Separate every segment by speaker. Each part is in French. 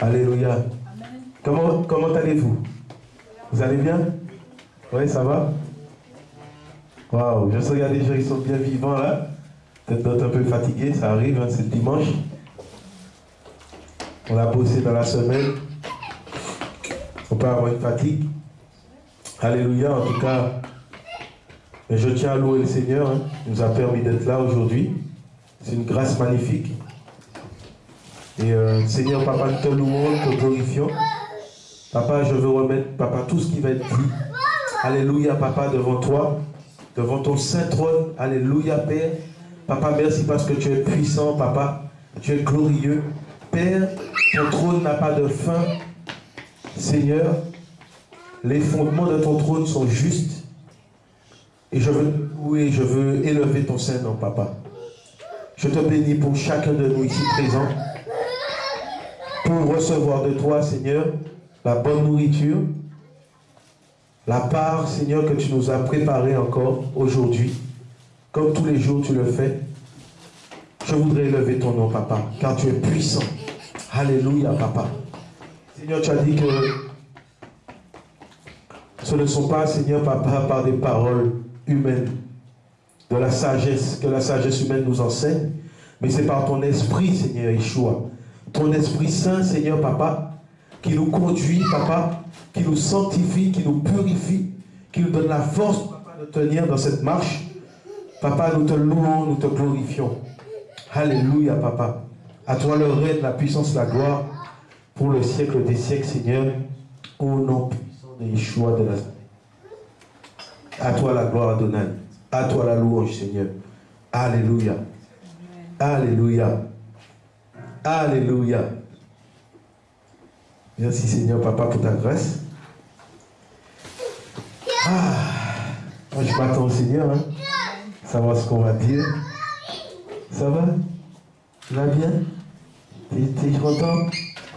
Speaker 1: Alléluia. Comment, allez-vous? Vous allez bien? Oui, ça va? Waouh, je sais qu'il y a des gens qui sont bien vivants là. Peut-être d'autres un peu fatigués, ça arrive, hein, c'est dimanche. On a bossé dans la semaine. On peut avoir une fatigue. Alléluia, en tout cas, je tiens à louer le Seigneur. Hein. Il nous a permis d'être là aujourd'hui. C'est une grâce magnifique. Et euh, Seigneur, Papa, nous te louons, te glorifions. Papa, je veux remettre, Papa, tout ce qui va être dit. Alléluia, Papa, devant toi, devant ton saint trône. Alléluia, Père. Papa, merci parce que tu es puissant, Papa. Tu es glorieux. Père, ton trône n'a pas de fin. Seigneur, les fondements de ton trône sont justes. Et je veux louer, je veux élever ton Saint-Nom, Papa. Je te bénis pour chacun de nous ici présents. Pour recevoir de toi, Seigneur, la bonne nourriture, la part, Seigneur, que tu nous as préparée encore aujourd'hui, comme tous les jours tu le fais. Je voudrais élever ton nom, Papa, car tu es puissant. Alléluia, Papa. Seigneur, tu as dit que ce ne sont pas, Seigneur, Papa, par des paroles humaines, de la sagesse, que la sagesse humaine nous enseigne, mais c'est par ton esprit, Seigneur Yeshua. Ton Esprit Saint, Seigneur, Papa, qui nous conduit, Papa, qui nous sanctifie, qui nous purifie, qui nous donne la force, Papa, de tenir dans cette marche. Papa, nous te louons, nous te glorifions. Alléluia, Papa. À toi le règne, la puissance, la gloire, pour le siècle des siècles, Seigneur, au nom puissant de Yeshua de Nazareth. À toi la gloire, Adonai. À toi la louange, Seigneur. Alléluia. Alléluia. Alléluia. Merci Seigneur Papa pour ta grâce. Ah, je m'attends au Seigneur, hein. savoir ce qu'on va dire. Ça va? Tu vas bien? T'es content?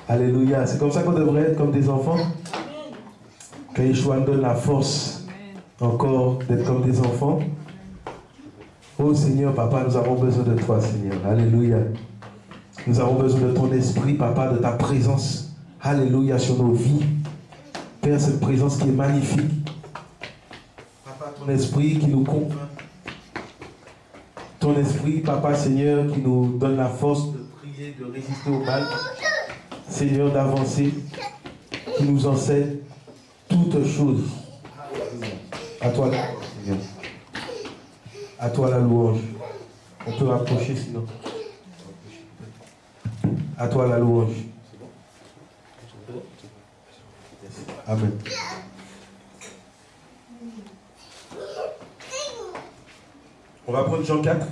Speaker 1: Alléluia. C'est comme ça qu'on devrait être comme des enfants. Que Yeshua nous donne la force encore d'être comme des enfants. Oh Seigneur, Papa, nous avons besoin de toi, Seigneur. Alléluia. Nous avons besoin de ton esprit, Papa, de ta présence. Alléluia sur nos vies. Père, cette présence qui est magnifique. Papa, ton esprit qui nous convainc. Ton esprit, Papa, Seigneur, qui nous donne la force de prier, de résister au mal. Seigneur, d'avancer. Qui nous enseigne toutes choses. À toi, Seigneur. À toi la louange. On peut rapprocher sinon. À toi la louange. Amen. On va prendre Jean 4.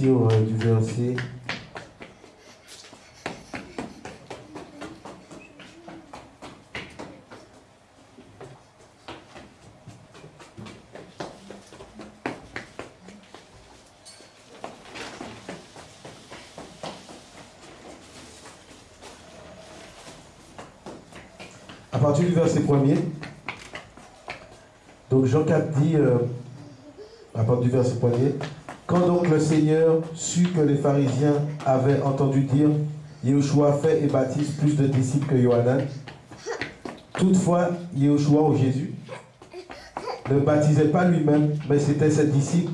Speaker 1: Euh, du verset à partir du verset premier. Donc Jean 4 dit, euh, à partir du verset premier, quand donc le Seigneur sut que les pharisiens avaient entendu dire, Yeshua fait et baptise plus de disciples que Johanan, toutefois Yeshua ou Jésus ne baptisait pas lui-même, mais c'était ses disciples.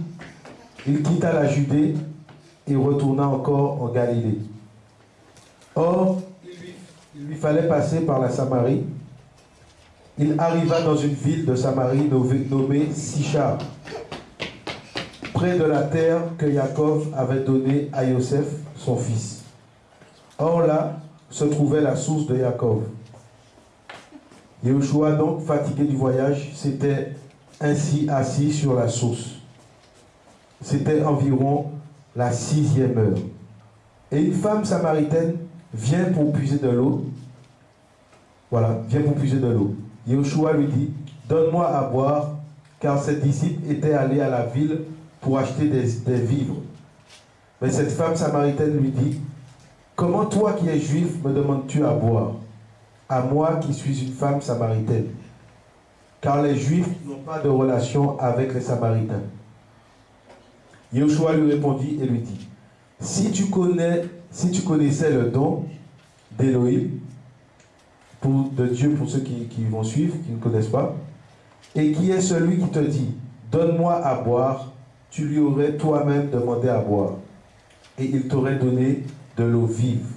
Speaker 1: Il quitta la Judée et retourna encore en Galilée. Or, il lui, fallait passer par la Samarie. Il arriva dans une ville de Samarie nommée Sichar, de la terre que Jacob avait donnée à Joseph, son fils. Or là se trouvait la source de Jacob. Yeshua, donc fatigué du voyage, s'était ainsi assis sur la source. C'était environ la sixième heure. Et une femme samaritaine viens pour puiser de l'eau. Voilà, viens pour puiser de l'eau. Yeshua lui dit, donne-moi à boire, car ses disciples étaient allés à la ville pour acheter des, vivres. Mais cette femme samaritaine lui dit, comment toi qui es juif me demandes-tu à boire? À moi qui suis une femme samaritaine. Car les juifs n'ont pas de relation avec les samaritains. Yeshua lui répondit et lui dit, si tu connais, si tu connaissais le don d'Élohim, de Dieu pour ceux qui vont suivre, qui ne connaissent pas, et qui est celui qui te dit, donne-moi à boire, tu lui aurais toi-même demandé à boire, et il t'aurait donné de l'eau vive.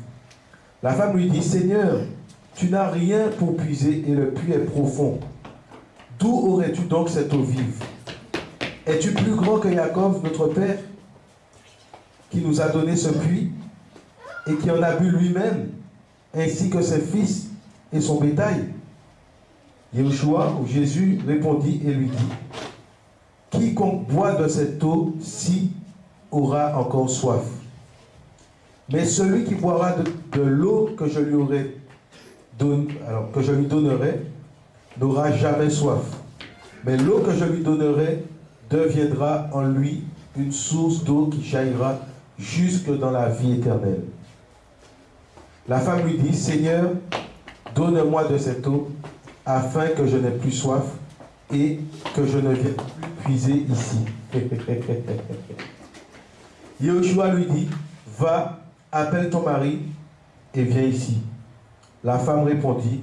Speaker 1: La femme lui dit, Seigneur, tu n'as rien pour puiser et le puits est profond. D'où aurais-tu donc cette eau vive? Es-tu plus grand que Jacob, notre père, qui nous a donné ce puits et qui en a bu lui-même, ainsi que ses fils et son bétail? Yeshua ou Jésus répondit et lui dit, Quiconque boit de cette eau-ci aura encore soif. Mais celui qui boira de, l'eau que je lui que je lui donnerai n'aura jamais soif. Mais l'eau que je lui donnerai deviendra en lui une source d'eau qui jaillira jusque dans la vie éternelle. La femme lui dit, Seigneur, donne-moi de cette eau afin que je n'ai plus soif et que je ne vienne plus puiser ici. Yeshua lui dit, va, appelle ton mari et viens ici. La femme répondit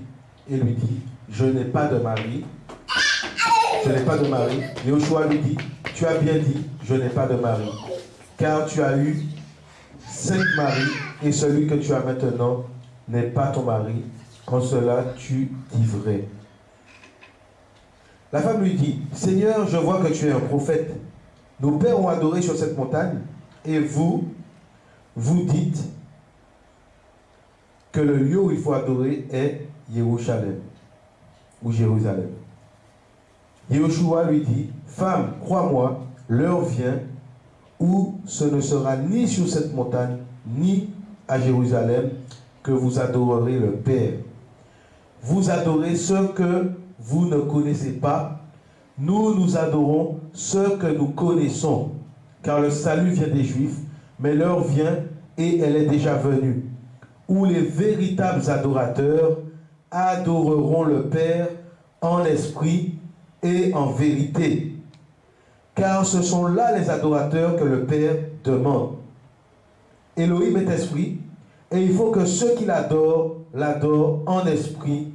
Speaker 1: et lui dit, je n'ai pas de mari. Je n'ai pas de mari. Yeshua lui dit, tu as bien dit, je n'ai pas de mari. Car tu as eu cinq maris et celui que tu as maintenant n'est pas ton mari. En cela, tu dis vrai. La femme lui dit, Seigneur, je vois que tu es un prophète. Nos pères ont adoré sur cette montagne et vous, vous dites que le lieu où il faut adorer est Jérusalem ou Jérusalem. Yeshua lui dit, Femme, crois-moi, l'heure vient où ce ne sera ni sur cette montagne, ni à Jérusalem que vous adorerez le Père. Vous adorez ce que vous ne connaissez pas. Nous, nous adorons ce que nous connaissons. Car le salut vient des Juifs, mais l'heure vient et elle est déjà venue, où les véritables adorateurs adoreront le Père en esprit et en vérité. Car ce sont là les adorateurs que le Père demande. Elohim est esprit, et il faut que ceux qui l'adorent, l'adorent en esprit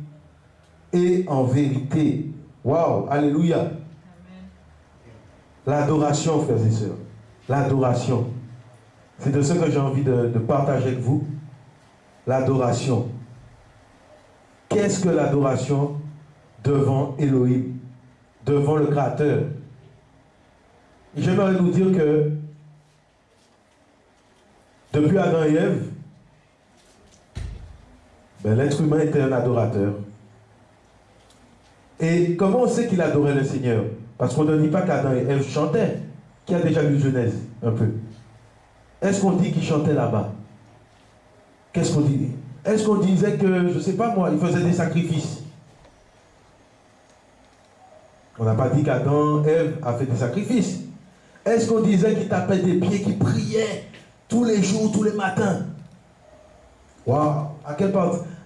Speaker 1: et en vérité. Waouh, alléluia. L'adoration, frères et sœurs. L'adoration. C'est de ce que j'ai envie de, de partager avec vous. L'adoration. Qu'est-ce que l'adoration devant Elohim, devant le Créateur? Et j'aimerais nous dire que depuis Adam et Ève, ben, l'être humain était un adorateur. Et comment on sait qu'il adorait le Seigneur? Parce qu'on ne dit pas qu'Adam et Ève chantaient. Qui a déjà lu Genèse un peu. Est-ce qu'on dit qu'ils chantaient là-bas? Qu'est-ce qu'on dit? Est-ce qu'on disait que, je ne sais pas moi, ils faisaient des sacrifices? On n'a pas dit qu'Adam et Ève a fait des sacrifices. Est-ce qu'on disait qu'ils tapaient des pieds, qu'ils priaient tous les jours, tous les matins? Waouh! À quel,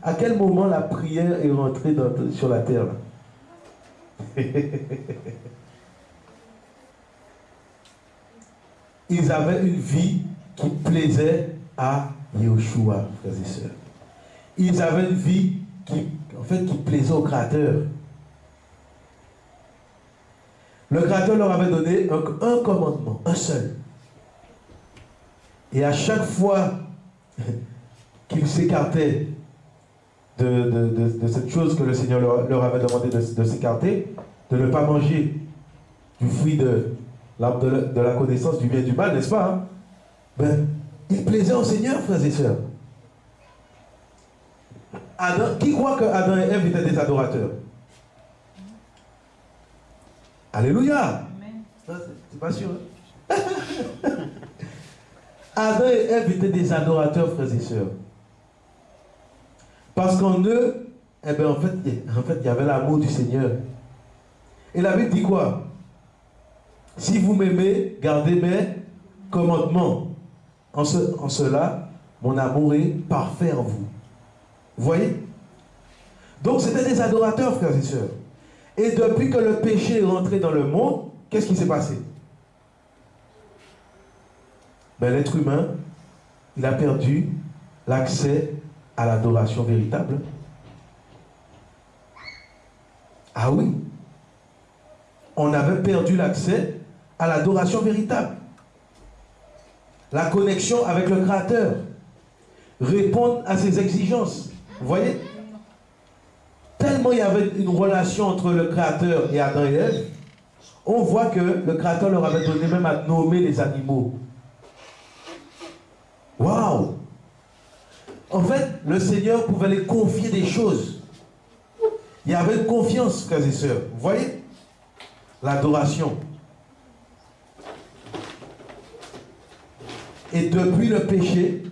Speaker 1: à quel moment la prière est rentrée sur la terre Ils avaient une vie qui plaisait à Yeshua, frères et sœurs. Ils avaient une vie qui, en fait, qui plaisait au Créateur. Le Créateur leur avait donné un, un commandement, un seul. Et à chaque fois qu'ils s'écartaient de, cette chose que le Seigneur leur, avait demandé de, s'écarter, de ne pas manger du fruit de de, la connaissance du bien et du mal, n'est-ce pas hein? ben, Il plaisait au Seigneur, frères et sœurs. Adam, qui croit que Adam et Ève étaient des adorateurs? Alléluia C'est pas sûr. Hein? Adam et Ève étaient des adorateurs, frères et sœurs. Parce qu'en eux, eh ben, en, fait, en fait, il y avait l'amour du Seigneur. Et la Bible dit quoi? Si vous m'aimez, gardez mes commandements. En, ce, en cela, mon amour est parfait en vous. Vous voyez? Donc c'était des adorateurs, frères et sœurs. Et depuis que le péché est rentré dans le monde, qu'est-ce qui s'est passé? Ben, L'être humain, il a perdu l'accès à l'adoration véritable. Ah oui On avait perdu l'accès à l'adoration véritable. La connexion avec le Créateur. Répondre à ses exigences. Vous voyez? Tellement il y avait une relation entre le Créateur et Adam et Ève, on voit que le Créateur leur avait donné même à nommer les animaux. Waouh En fait, le Seigneur pouvait les confier des choses. Il y avait confiance, frères et sœurs. Vous voyez? L'adoration. Et depuis le péché,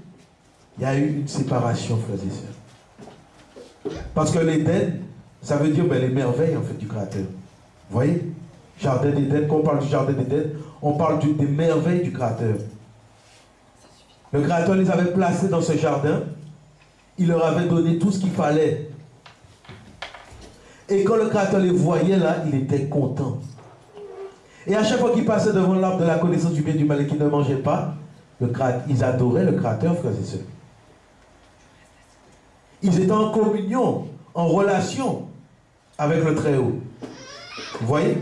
Speaker 1: il y a eu une séparation, frères et sœurs. Parce que l'Éden, ça veut dire ben, les merveilles en fait du Créateur. Vous voyez? Jardin d'Éden, quand on parle du Jardin d'Éden, on parle des merveilles du Créateur. Le Créateur les avait placés dans ce jardin. Il leur avait donné tout ce qu'il fallait. Et quand le Créateur les voyait là, il était content. Et à chaque fois qu'ils passaient devant l'arbre de la connaissance du bien et du mal et qu'ils ne mangeaient pas, le ils adoraient le Créateur, frères et sœurs. Ils étaient en communion, en relation avec le Très-Haut. Vous voyez?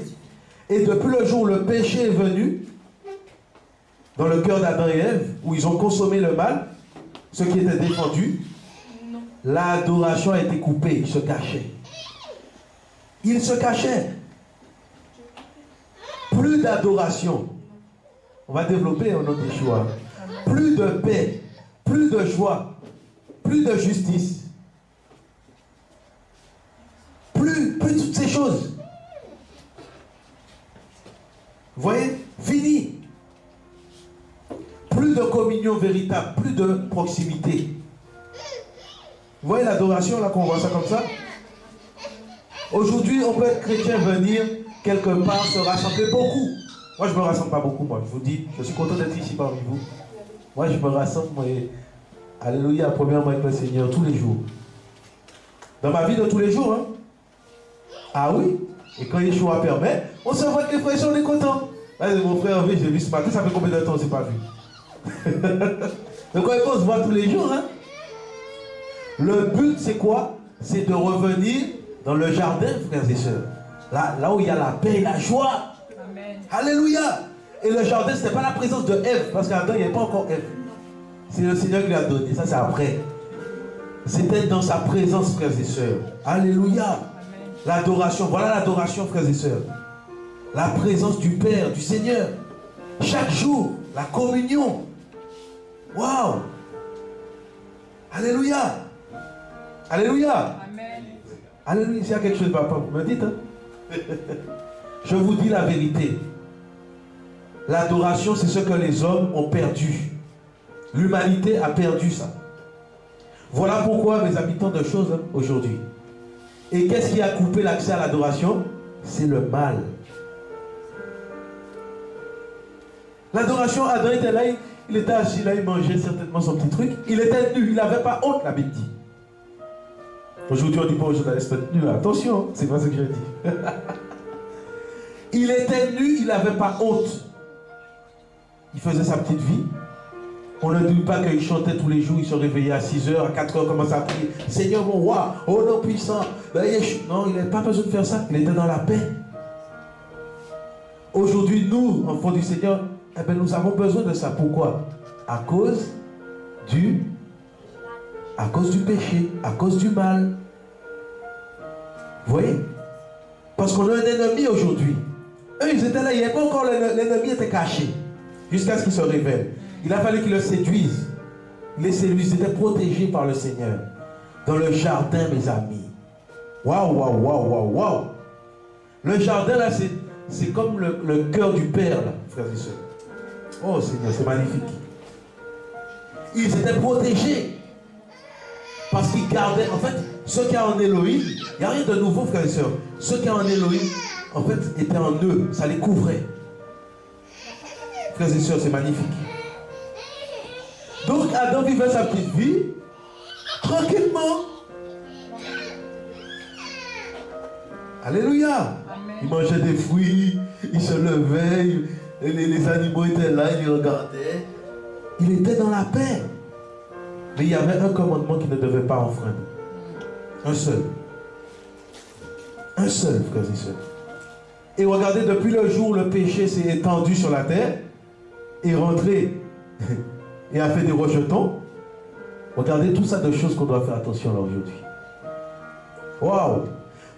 Speaker 1: Et depuis le jour où le péché est venu, dans le cœur d'Adam et Ève, où ils ont consommé le mal, ce qui était défendu, l'adoration a été coupée, ils se cachaient. Ils se cachaient. Plus d'adoration. On va développer un autre choix. Plus de paix, plus de joie, plus de justice. Plus, plus toutes ces choses. Vous voyez? Fini plus de communion véritable, plus de proximité. Vous voyez l'adoration, là, qu'on voit ça comme ça Aujourd'hui, on peut être chrétien, venir quelque part, se rassembler beaucoup. Moi, je ne me rassemble pas beaucoup, moi. Je vous dis, je suis content d'être ici parmi vous. Moi, je me rassemble, moi, alléluia, premièrement avec le Seigneur, tous les jours. Dans ma vie de tous les jours, hein. Ah oui? Et quand Yeshua permet, on se voit que les frères, on est contents. Mon frère, je l'ai vu ce matin, ça fait combien de temps on ne s'est pas vu? Donc faut se voir tous les jours. Hein? Le but, c'est quoi? C'est de revenir dans le jardin, frères et sœurs. Là, là où il y a la paix et la joie. Alléluia. Et le jardin, ce n'est pas la présence de Ève, parce qu'Adam, il n'y avait pas encore Ève. C'est le Seigneur qui lui a donné. Ça, c'est après. C'était dans sa présence, frères et sœurs. Alléluia. L'adoration. Voilà l'adoration, frères et sœurs. La présence du Père, du Seigneur. Chaque jour, la communion. Waouh Alléluia Alléluia Amen. Alléluia. S'il y a quelque chose papa, vous me dites. Hein? Je vous dis la vérité. L'adoration, c'est ce que les hommes ont perdu. L'humanité a perdu ça. Voilà pourquoi, mes habitants de choses, hein, aujourd'hui. Et qu'est-ce qui a coupé l'accès à l'adoration? C'est le mal. L'adoration, Adam était là, il était assis là, il mangeait certainement son petit truc. Il était nu, il n'avait pas honte, la Bible dit. Aujourd'hui, on dit pas aux journalistes nu. Attention, c'est pas ce que je dis. il était nu, il n'avait pas honte. Il faisait sa petite vie. On ne dit pas qu'il chantait tous les jours, il se réveillait à 6 h à 4 h commençait à prier. Seigneur mon roi, oh non puissant. Ben, non, il n'avait pas besoin de faire ça. Il était dans la paix. Aujourd'hui, nous, enfants du Seigneur, eh bien, nous avons besoin de ça. Pourquoi? À cause du à cause du péché, à cause du mal. Vous voyez? Parce qu'on a un ennemi aujourd'hui. Eux, ils étaient là, il n'y avait pas encore l'ennemi était caché. Jusqu'à ce qu'il se révèle. Il a fallu qu'ils le séduisent. Les séduisent, ils étaient protégés par le Seigneur. Dans le jardin, mes amis. Waouh, waouh, waouh, waouh, waouh. Le jardin, là, c'est comme le, le cœur du Père, là, frères et sœurs. Oh Seigneur, c'est magnifique. Ils étaient protégés. Parce qu'ils gardaient, en fait, ceux qui ont en Elohim, il n'y a rien de nouveau, frères et sœurs. Ceux qui ont en Elohim, en fait, étaient en eux, ça les couvrait. Frères et sœurs, c'est magnifique. Donc Adam vivait sa petite vie, tranquillement. Alléluia. Il mangeait des fruits, il se levait, les, animaux étaient là, il regardait. Il était dans la paix. Mais il y avait un commandement qui ne devait pas enfreindre. Un seul. Un seul, frères et sœurs. Et regardez, depuis le jour où le péché s'est étendu sur la terre, et rentré, et a fait des rejetons, regardez tout ça de choses qu'on doit faire attention aujourd'hui. Waouh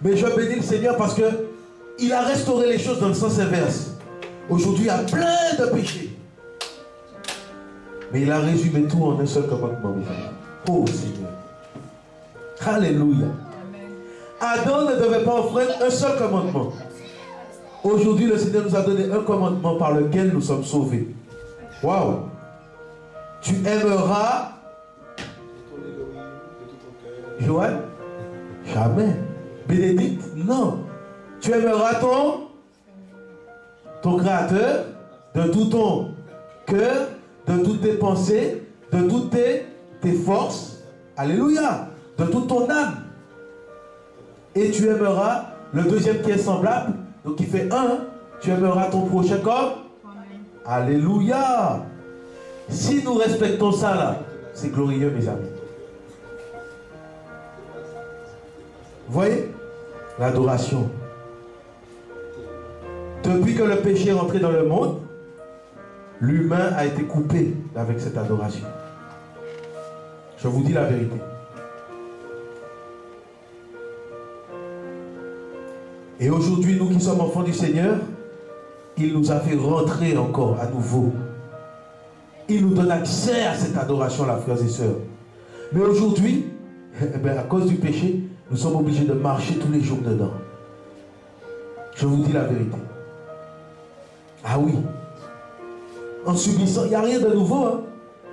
Speaker 1: Mais je bénis le Seigneur parce que il a restauré les choses dans le sens inverse. Aujourd'hui, il y a plein de péchés. Mais il a résumé tout en un seul commandement. Oh Seigneur. Alléluia. Adam ne devait pas offrir un seul commandement. Aujourd'hui, le Seigneur nous a donné un commandement par lequel nous sommes sauvés. Waouh. Tu aimeras. Joël? Jamais. Bénédicte? Non. Tu aimeras ton, ton Créateur? De tout ton cœur, de toutes tes pensées, de toutes tes, tes forces? Alléluia. De toute ton âme. Et tu aimeras le deuxième qui est semblable, donc il fait un. Tu aimeras ton prochain comme? Alléluia. Si nous respectons ça là, c'est glorieux mes amis. Vous voyez? L'adoration. Depuis que le péché est rentré dans le monde, l'humain a été coupé avec cette adoration. Je vous dis la vérité. Et aujourd'hui, nous qui sommes enfants du Seigneur, il nous a fait rentrer encore à nouveau. Il nous donne accès à cette adoration-là, frères et sœurs. Mais aujourd'hui, eh ben, à cause du péché, nous sommes obligés de marcher tous les jours dedans. Je vous dis la vérité. Ah oui. En subissant, il n'y a rien de nouveau. Hein.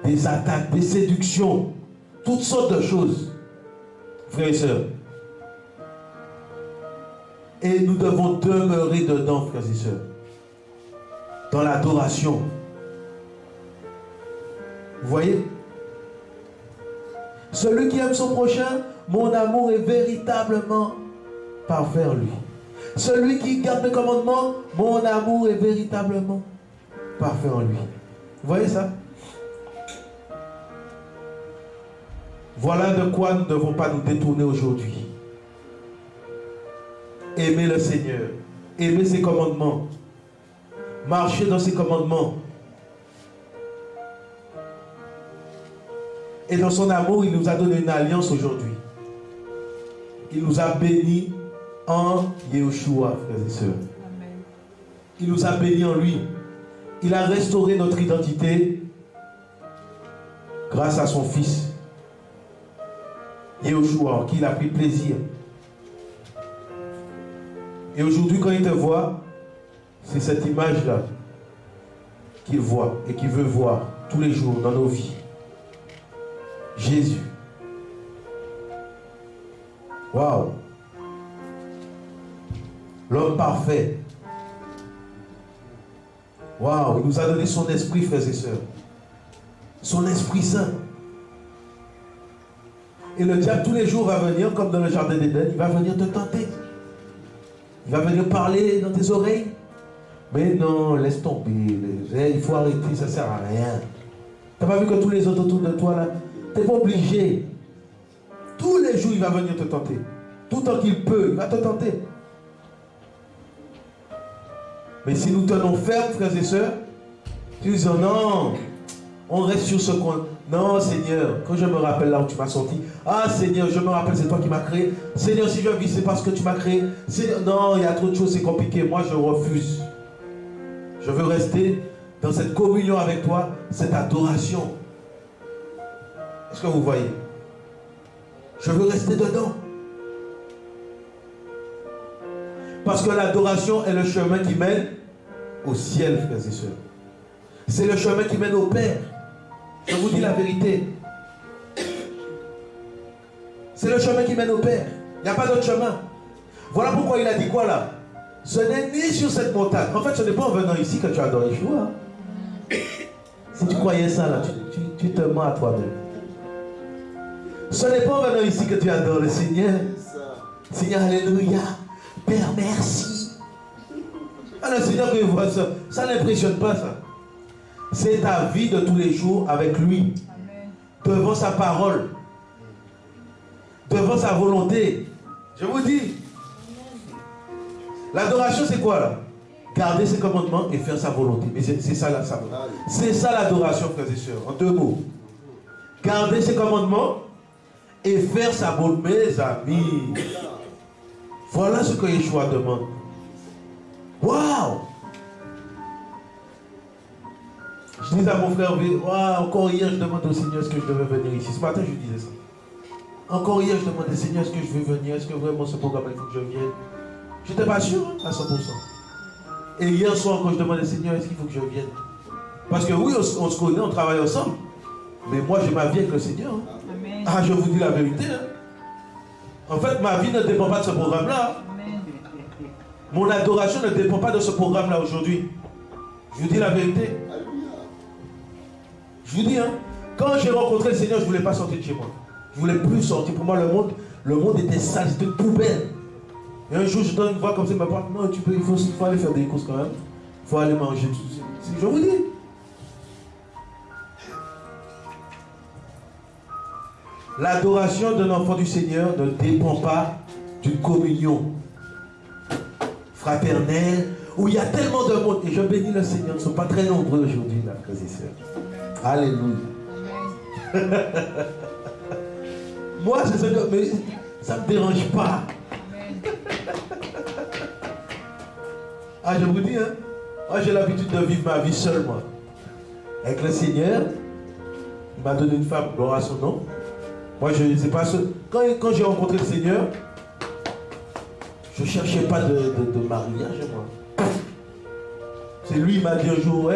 Speaker 1: Des attaques, des séductions, toutes sortes de choses. Frères et sœurs. Et nous devons demeurer dedans, frères et sœurs. Dans l'adoration. Vous voyez? Celui qui aime son prochain, mon amour est véritablement parfait en lui. Celui qui garde le commandement, mon amour est véritablement parfait en lui. Vous voyez ça? Voilà de quoi nous ne devons pas nous détourner aujourd'hui. Aimer le Seigneur, aimer ses commandements, marcher dans ses commandements. Et dans son amour, il nous a donné une alliance aujourd'hui. Il nous a bénis en Yeshua, frères et sœurs. Il nous a bénis en lui. Il a restauré notre identité grâce à son Fils. Yeshua, en qui il a pris plaisir. Et aujourd'hui, quand il te voit, c'est cette image-là qu'il voit et qu'il veut voir tous les jours dans nos vies. Jésus. Waouh L'homme parfait. Waouh, il nous a donné son esprit, frères et sœurs. Son esprit saint. Et le diable, tous les jours, va venir, comme dans le jardin d'Éden, il va venir te tenter. Il va venir parler dans tes oreilles? Mais non, laisse tomber. Il faut arrêter, ça ne sert à rien. Tu n'as pas vu que tous les autres autour de toi, là, tu n'es pas obligé. Tous les jours, il va venir te tenter. Tout temps qu'il peut, il va te tenter. Mais si nous tenons ferme, frères et sœurs, tu dis non, on reste sur ce coin. Non, Seigneur, quand je me rappelle là où tu m'as sorti, ah Seigneur, je me rappelle, c'est toi qui m'as créé. Seigneur, si je vis, c'est parce que tu m'as créé. non, il y a trop de choses, c'est compliqué. Moi, je refuse. Je veux rester dans cette communion avec toi, cette adoration. Est-ce que vous voyez? Je veux rester dedans. Parce que l'adoration est le chemin qui mène au ciel, frères et sœurs. C'est le chemin qui mène au Père. Je vous dis la vérité. C'est le chemin qui mène au Père. Il n'y a pas d'autre chemin. Voilà pourquoi il a dit quoi là? Ce n'est ni sur cette montagne. En fait, ce n'est pas en venant ici que tu adores Yeshua. Si tu croyais ça là, tu, te mens à toi-même. Ce n'est pas en venant ici que tu adores le Seigneur. Seigneur, Alléluia. Père, merci. Ah, le Seigneur que voit ça, ça n'impressionne pas ça. C'est ta vie de tous les jours avec lui. Devant sa parole. Devant sa volonté. Je vous dis. L'adoration, c'est quoi là? Garder ses commandements et faire sa volonté. Mais c'est ça la C'est ça l'adoration, frères et sœurs. En deux mots. Garder ses commandements et faire sa volonté, mes amis. Voilà ce que Yeshua demande. Waouh Je disais à mon frère, encore hier, je demande au Seigneur est-ce que je devais venir ici. Ce matin, je disais ça. Encore hier, je demandais, Seigneur, est-ce que je veux venir Est-ce que vraiment ce programme, il faut que je vienne? Je n'étais pas sûr hein, à 100%. Et hier soir, quand je demandais, Seigneur, est-ce qu'il faut que je vienne? Parce que oui, on, se connaît, on travaille ensemble. Mais moi, j'ai ma vie avec le Seigneur. Hein. Ah, je vous dis la vérité. Hein. En fait, ma vie ne dépend pas de ce programme-là. Mon adoration ne dépend pas de ce programme-là aujourd'hui. Je vous dis la vérité. Je vous dis, hein, quand j'ai rencontré le Seigneur, je ne voulais pas sortir de chez moi. Je ne voulais plus sortir. Pour moi, le monde, le monde était sale, c'était poubelle. Et un jour, je donne une voix comme ça, me parle, non, tu peux, il faut, faut, aller faire des courses quand même. Il faut aller manger. Je vous dis. L'adoration d'un enfant du Seigneur ne dépend pas d'une communion fraternelle où il y a tellement de monde. Et je bénis le Seigneur, ils ne sont pas très nombreux aujourd'hui, là, frères et sœurs. Alléluia. Moi, c'est ça que. Mais ça ne me dérange pas. ah, je vous dis, hein. Moi, j'ai l'habitude de vivre ma vie seul, moi. Avec le Seigneur, il m'a donné une femme, gloire à son nom. Moi, je ne sais pas ce. Quand, quand j'ai rencontré le Seigneur, je ne cherchais pas de, mariage, moi. C'est lui, il m'a dit un jour,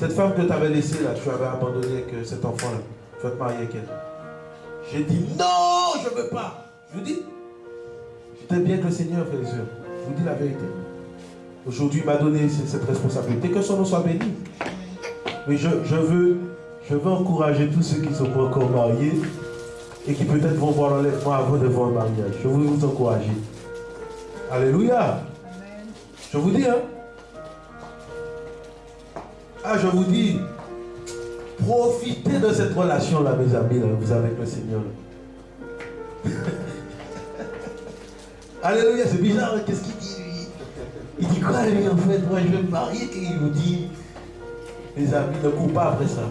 Speaker 1: cette femme que tu avais laissée là, tu avais abandonné avec euh, cet enfant là, tu vas te marier avec elle. J'ai dit, non, je ne veux pas. Je vous dis, j'étais bien que le Seigneur, frères et sœurs. Je vous dis la vérité. Aujourd'hui, il m'a donné cette responsabilité. Que son nom soit béni. Mais je, veux, je veux encourager tous ceux qui ne sont pas encore mariés et qui peut-être vont voir l'enlèvement avant de voir le mariage. Je veux vous encourager. Alléluia. Je vous dis, hein. Ah, je vous dis, profitez de cette relation-là, mes amis, là, vous avec le Seigneur. Alléluia, c'est bizarre, qu'est-ce qu'il dit lui? Il dit quoi lui en fait? Moi je vais me marier et il vous dit, les amis, ne courent pas après ça.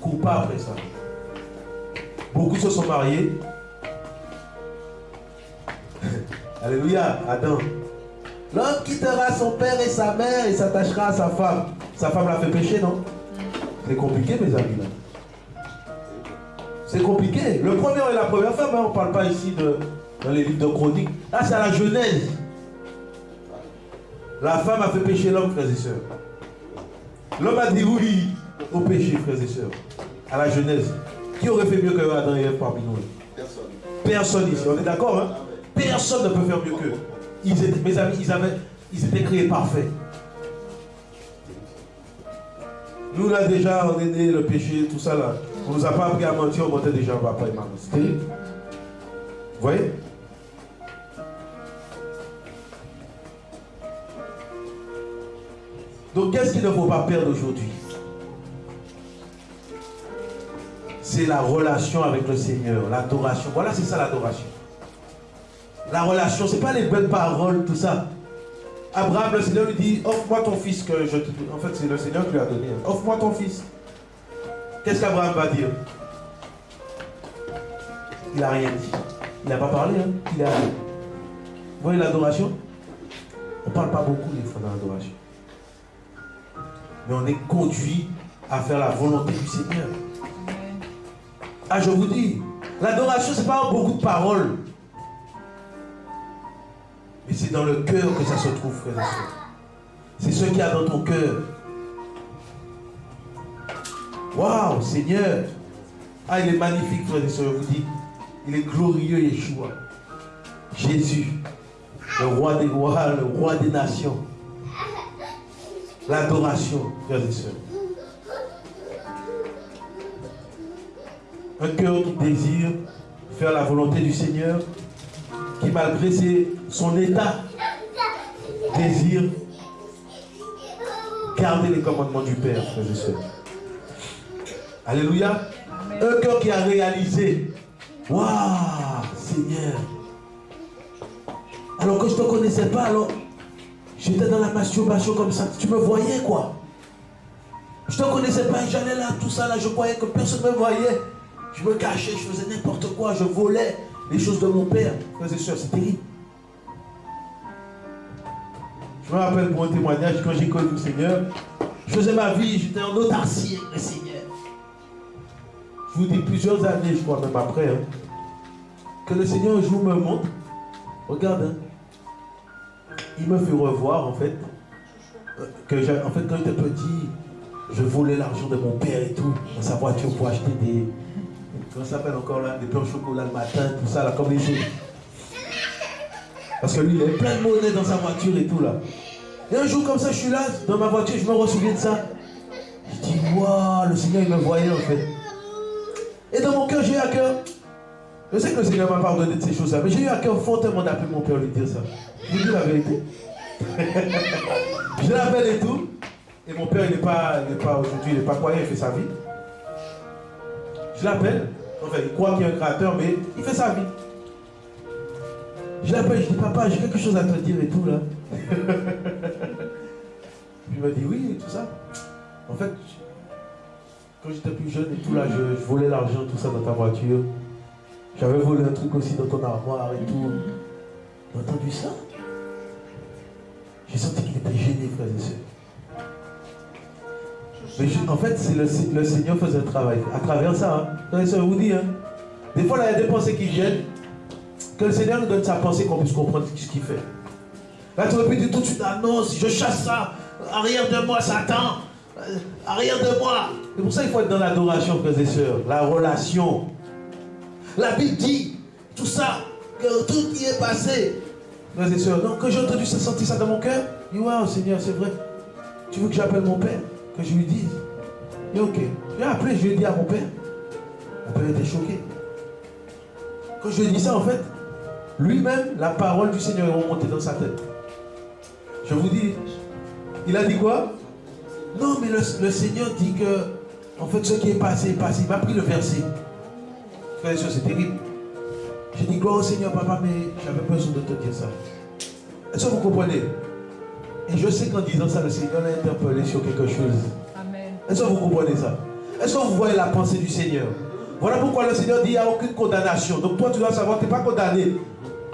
Speaker 1: Cours pas après ça. Beaucoup se sont mariés. Alléluia, Adam. L'homme quittera son père et sa mère et s'attachera à sa femme. Sa femme l'a fait pécher, non C'est compliqué, mes amis. C'est compliqué. Le premier et la première femme, hein, on ne parle pas ici de, dans les livres de chroniques. Là, c'est à la Genèse. La femme a fait pécher l'homme, frères et sœurs. L'homme a dit oui au péché, frères et sœurs. À la Genèse. Qui aurait fait mieux que Adam et Ève parmi nous Personne. Personne ici. On est d'accord hein? Personne ne peut faire mieux qu'eux. mes amis, ils, avaient, ils étaient créés parfaits. Nous, déjà, on est né, le péché, tout ça, là. On ne nous a pas appris à mentir, on mentait déjà papa et maman. Vous voyez? Donc, qu'est-ce qu'il ne faut pas perdre aujourd'hui? C'est la relation avec le Seigneur, l'adoration. Voilà, c'est ça l'adoration. La relation, ce n'est pas les belles paroles, tout ça. Abraham, le Seigneur lui dit, offre-moi ton fils que je te... En fait, c'est le Seigneur qui lui a donné. Offre-moi ton fils. Qu'est-ce qu'Abraham va dire? Il n'a rien dit. Il n'a pas parlé, hein. Il a... Vous voyez l'adoration? On ne parle pas beaucoup des fois dans l'adoration. Mais on est conduit à faire la volonté du Seigneur. Ah, je vous dis, l'adoration, ce n'est pas beaucoup de paroles. Mais c'est dans le cœur que ça se trouve, frère et soeur. C'est ce qu'il y a dans ton cœur. Waouh, Seigneur. Ah, il est magnifique, frère et soeur, je vous dis. Il est glorieux, Yeshua. Jésus, le roi des rois, le roi des nations. L'adoration, frères et sœurs. Un cœur qui désire faire la volonté du Seigneur, qui malgré son état, désire garder les commandements du Père, frères et. Alléluia. Un cœur qui a réalisé, waouh, Seigneur. Alors que je ne te connaissais pas, alors j'étais dans la masturbation comme ça. Tu me voyais quoi? Je ne te connaissais pas, j'allais là, tout ça là, je croyais que personne ne me voyait. Je me cachais, je faisais n'importe quoi, je volais les choses de mon père. Frères et sœurs, c'est terrible. Je me rappelle pour un témoignage, quand j'ai connu le Seigneur, je faisais ma vie, j'étais en autarcie avec le Seigneur. Je vous dis plusieurs années, je crois même après, hein, que le Seigneur un jour me montre, regarde, hein, il me fait revoir en fait, euh, que en fait quand j'étais petit, je volais l'argent de mon père et tout, dans sa voiture pour acheter des, comment ça s'appelle encore là, des pains au chocolat le matin, tout ça là, comme les autres. Parce que lui, il avait plein de monnaie dans sa voiture et tout là. Et un jour comme ça, je suis là, dans ma voiture, je me ressouviens de ça. Je dis, waouh, le Seigneur, il me voyait en fait. Et dans mon cœur, j'ai eu à cœur. Je sais que le Seigneur m'a pardonné de ces choses-là, mais j'ai eu à cœur fortement d'appeler mon père lui dire ça. Je vous dis la vérité. je l'appelle et tout. Et mon père, il n'est pas, pas aujourd'hui, il n'est pas croyant, il fait sa vie. Je l'appelle. Enfin, il croit qu'il y a un créateur, mais il fait sa vie. Je l'appelle, je dis, papa, j'ai quelque chose à te dire et tout là. il m'a dit oui, et tout ça. En fait, quand j'étais plus jeune et tout là, je, volais l'argent, tout ça dans ta voiture. J'avais volé un truc aussi dans ton armoire et tout. T'as entendu ça? J'ai senti qu'il était gêné, frères et sœurs. Mais en fait, c'est le, Seigneur faisait un travail. À travers ça, hein, sœurs, vous dis, hein, des fois, il y a des pensées qui viennent, que le Seigneur nous donne sa pensée qu'on puisse comprendre ce qu'il fait. Là, tu aurais pu dire tout de suite, ah je chasse ça, arrière de moi, Satan, euh, arrière de moi. C'est pour ça qu'il faut être dans l'adoration, frères et sœurs, la relation. La Bible dit, tout ça, que tout y est passé. Frères et sœurs, donc quand j'ai entendu ça, senti ça dans mon cœur, je dis, waouh Seigneur, c'est vrai. Tu veux que j'appelle mon père, que je lui dise Et ok. J'ai appelé, je lui ai dit à mon père. Mon père était choqué. Quand je lui ai dit ça, en fait, lui-même, la parole du Seigneur est remontée dans sa tête. Je vous dis, il a dit quoi? Non, mais le, Seigneur dit que, en fait, ce qui est passé est passé. Il m'a pris le verset. Frère c'est terrible. J'ai dit, gloire au Seigneur, papa, mais j'avais besoin de te dire ça. Est-ce que vous comprenez? Et je sais qu'en disant ça, le Seigneur l'a interpellé sur quelque chose. Amen. Est-ce que vous comprenez ça? Est-ce que vous voyez la pensée du Seigneur? Voilà pourquoi le Seigneur dit, il n'y a aucune condamnation. Donc toi, tu dois savoir, tu n'es pas condamné.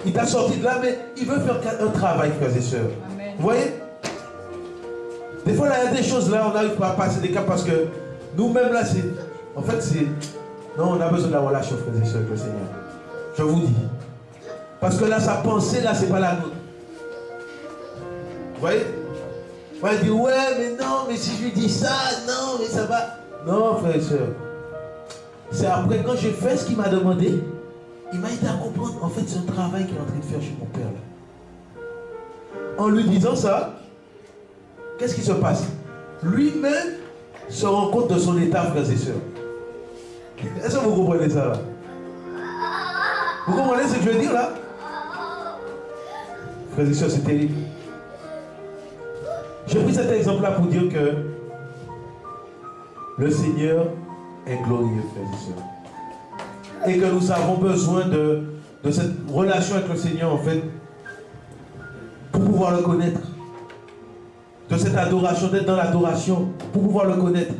Speaker 1: Il t'a sorti de là, mais il veut faire un travail, frères et sœurs. Vous voyez? Des fois, il y a des choses là, on n'arrive pas à passer des cas parce que nous-mêmes là, c'est. En fait, c'est. Non, on a besoin de la relation, frères et sœurs, avec le Seigneur. Je vous dis. Parce que là, sa pensée, là, c'est pas la nôtre. Vous voyez On dit, ouais, mais non, mais si je lui dis ça, non, mais ça va. Non, frères et sœurs. C'est après, quand j'ai fait ce qu'il m'a demandé, il m'a aidé à comprendre. En fait, un travail qu'il est en train de faire chez mon père. En lui disant ça, qu'est-ce qui se passe? Lui-même se rend compte de son état, frères et sœurs. Est-ce que vous comprenez ça Vous comprenez ce que je veux dire là? Frères et sœurs, c'est terrible. J'ai pris cet exemple-là pour dire que le Seigneur est glorieux, frères et sœurs. Et que nous avons besoin de, de cette relation avec le Seigneur, en fait, pour pouvoir le connaître. De cette adoration, d'être dans l'adoration, pour pouvoir le connaître.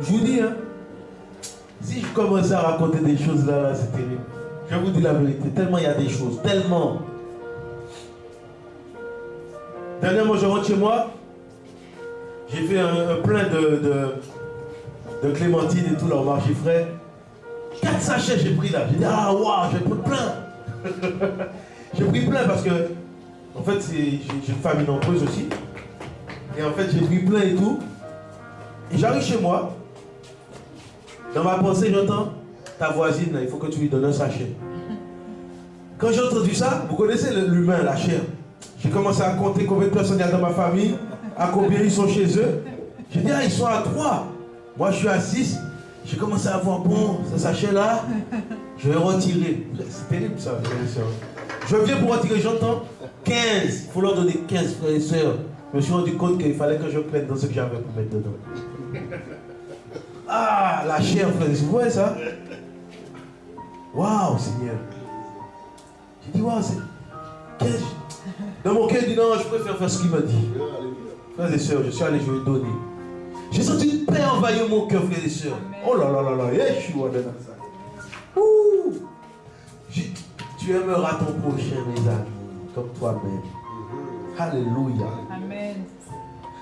Speaker 1: Je vous dis, hein, si je commençais à raconter des choses là, là c'est terrible. Je vous dis la vérité, tellement il y a des choses, tellement. Dernièrement, je rentre chez moi, j'ai fait un, plein de, de, de, clémentine et tout, là, au marché frais. Quatre sachets j'ai pris là. J'ai dit, ah waouh, j'ai pris plein. j'ai pris plein parce que en fait, j'ai une famille nombreuse aussi. Et en fait, j'ai pris plein et tout. Et j'arrive chez moi. Dans ma pensée, j'entends ta voisine, il faut que tu lui donnes un sachet. Quand j'ai entendu ça, vous connaissez l'humain, la chair. J'ai commencé à compter combien de personnes il y a dans ma famille, à combien ils sont chez eux. J'ai dit, ah, ils sont à trois. Moi, je suis à six. J'ai commencé à voir, bon, ce sachet-là, je vais retirer. C'est terrible ça, Je viens pour retirer, j'entends 15. Il faut leur donner 15 frères et sœurs. Je me suis rendu compte qu'il fallait que je prenne dans ce que j'avais pour mettre dedans. Ah, la chair, frère, vous voyez ça? Waouh, Seigneur. J'ai dit, waouh, c'est. Dans mon cœur, il dit, non, je préfère faire ce qu'il m'a dit. Frères et sœurs, je suis allé, je vais donner. J'ai senti une paix envahir mon cœur, frères et sœurs. Oh là là là là, je suis Ouh. Tu aimeras ton prochain, mes amis, comme toi-même. Alléluia. Amen.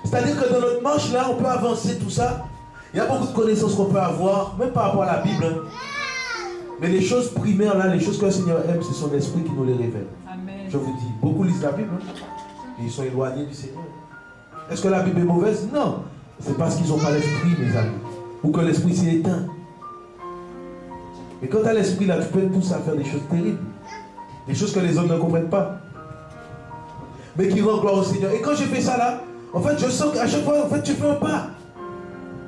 Speaker 1: C'est-à-dire que dans notre marche là, on peut avancer tout ça. Il y a beaucoup de connaissances qu'on peut avoir, même par rapport à la Bible. Hein. Mais les choses primaires là, les choses que le Seigneur aime, c'est son esprit qui nous les révèle. Je vous dis, beaucoup lisent la Bible. Hein. Et ils sont éloignés du Seigneur. Est-ce que la Bible est mauvaise? Non. C'est parce qu'ils n'ont pas l'esprit, mes amis. Ou que l'esprit s'est éteint. Mais quand tu as l'esprit là, tu peux tous à faire des choses terribles. Des choses que les hommes ne comprennent pas. Mais qui rendent gloire au Seigneur. Et quand j'ai fait ça là, en fait, je sens qu'à chaque fois, en fait, tu fais un pas.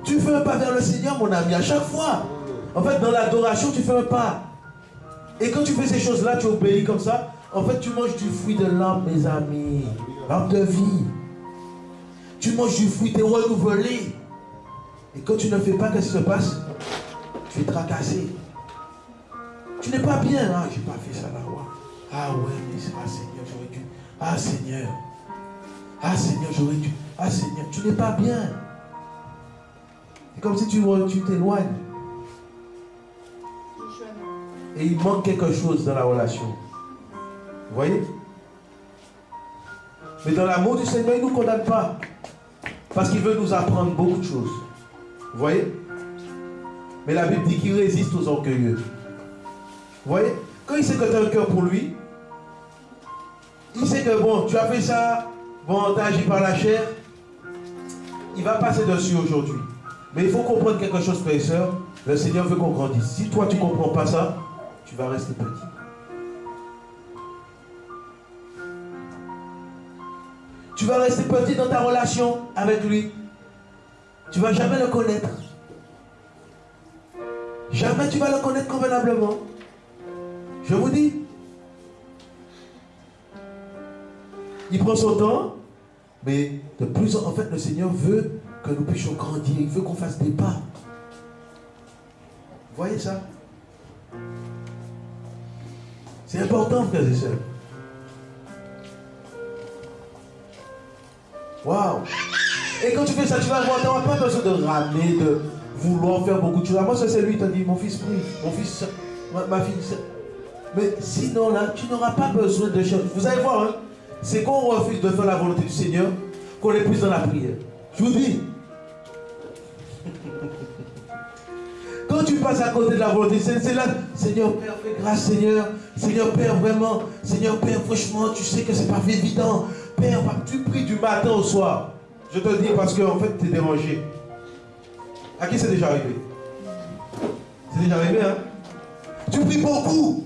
Speaker 1: Tu fais un pas vers le Seigneur, mon ami, à chaque fois. En fait, dans l'adoration, tu fais un pas. Et quand tu fais ces choses-là, tu obéis comme ça. En fait, tu manges du fruit de l'âme, mes amis. L'âme de vie. Tu manges du fruit, tu es renouvelé. Et quand tu ne fais pas, qu'est-ce qui se passe? Tu es tracassé. Tu n'es pas bien. Ah, j'ai pas fait ça là. Ah ouais, mais ah Seigneur, j'aurais dû. Ah Seigneur. Ah Seigneur, j'aurais dû. Ah Seigneur, tu n'es pas bien. C'est comme si tu t'éloignes. Et il manque quelque chose dans la relation. Vous voyez? Mais dans l'amour du Seigneur, il ne nous condamne pas. Parce qu'il veut nous apprendre beaucoup de choses. Vous voyez? Mais la Bible dit qu'il résiste aux orgueilleux. Vous voyez? Quand il sait que tu as un cœur pour lui, il sait que bon, tu as fait ça, bon, tu as agi par la chair, il va passer dessus aujourd'hui. Mais il faut comprendre quelque chose, frère et soeur. Le Seigneur veut qu'on grandisse. Si toi, tu ne comprends pas ça, tu vas rester petit. Tu vas rester petit dans ta relation avec lui. Tu ne vas jamais le connaître. Jamais tu vas le connaître convenablement. Je vous dis. Il prend son temps, mais de plus en fait, le Seigneur veut que nous puissions grandir. Il veut qu'on fasse des pas. Vous voyez ça C'est important, frères et sœurs. Waouh Et quand tu fais ça, tu vas voir, tu n'auras pas besoin de ramener, de vouloir faire beaucoup de choses. Moi, ça c'est lui, t'a dit, mon fils prie, mon fils, ma, fille. Mais sinon, là, tu n'auras pas besoin de choses. Vous allez voir, hein, c'est qu'on refuse de faire la volonté du Seigneur qu'on est plus dans la prière. Je vous dis. Quand tu passes à côté de la volonté, c'est là, Seigneur Père, fais grâce, Seigneur. Seigneur Père, vraiment. Seigneur Père, franchement, tu sais que c'est pas évident. Père, tu pries du matin au soir. Je te dis parce qu'en en fait, tu es dérangé. À qui c'est déjà arrivé? C'est déjà arrivé, hein? Tu pries beaucoup.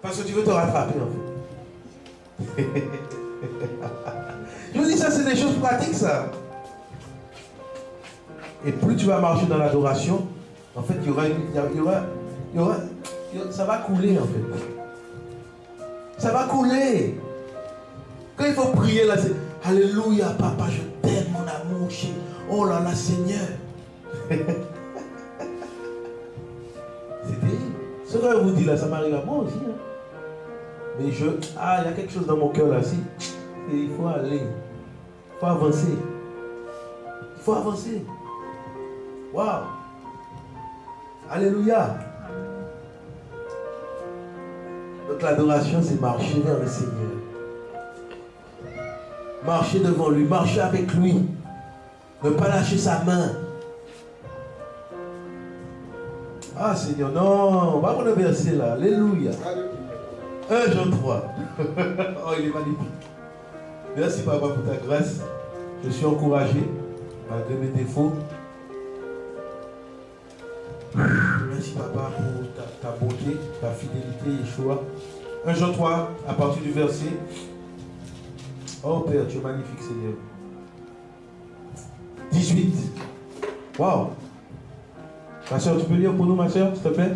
Speaker 1: Parce que tu veux te rattraper, en fait. Je vous dis, ça, c'est des choses pratiques, ça. Et plus tu vas marcher dans l'adoration, en fait, il y aura, y aura, il y aura, ça va couler, en fait. Ça va couler. Quand il faut prier là, c'est Alléluia, papa, je t'aime, mon amour. Oh là là, Seigneur. c'est terrible. Ce que je vous dis là, ça m'arrive à moi aussi. Hein. Mais je. Ah, il y a quelque chose dans mon cœur là, si. Et il faut aller. Il faut avancer. Il faut avancer. Waouh. Alléluia. Donc l'adoration, c'est marcher vers le Seigneur. Marcher devant lui, marcher avec lui. Ne pas lâcher sa main. Ah Seigneur, non, on va le verset là. Alléluia. 1 Jean 3. oh, il est magnifique. Merci Papa pour ta grâce. Je suis encouragé malgré mes défauts. Merci Papa pour ta ta fidélité, Yeshua. 1 Jean 3, à partir du verset. Oh Père, tu es magnifique, Seigneur. 18. Waouh. Ma soeur, tu peux lire pour nous, ma soeur, s'il te plaît?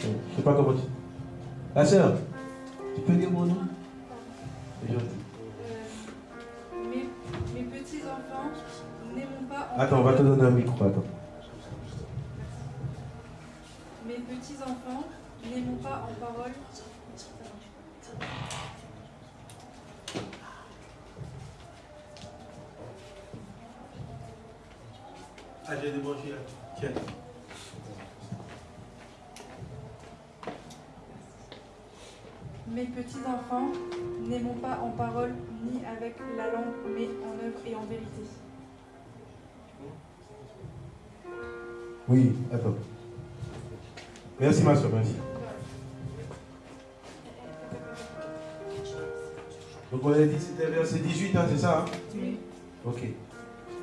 Speaker 1: Je ne sais pas comment tu. La soeur, tu peux lire pour nous? C'est gentil.
Speaker 2: Euh, mes, mes petits-enfants, n'aimons pas en
Speaker 1: Attends, on va te donner un micro, attends.
Speaker 2: Mes petits-enfants, n'aimons pas en parole.
Speaker 1: Ah, j'ai débranché là. Tiens.
Speaker 2: Mes petits-enfants, n'aimons pas en parole ni avec la langue, mais en œuvre et en vérité.
Speaker 1: Oui, attends. Merci, ma soeur, merci. Donc, on a dit c'était verset 18, hein, c'est ça hein?
Speaker 2: Oui.
Speaker 1: Ok.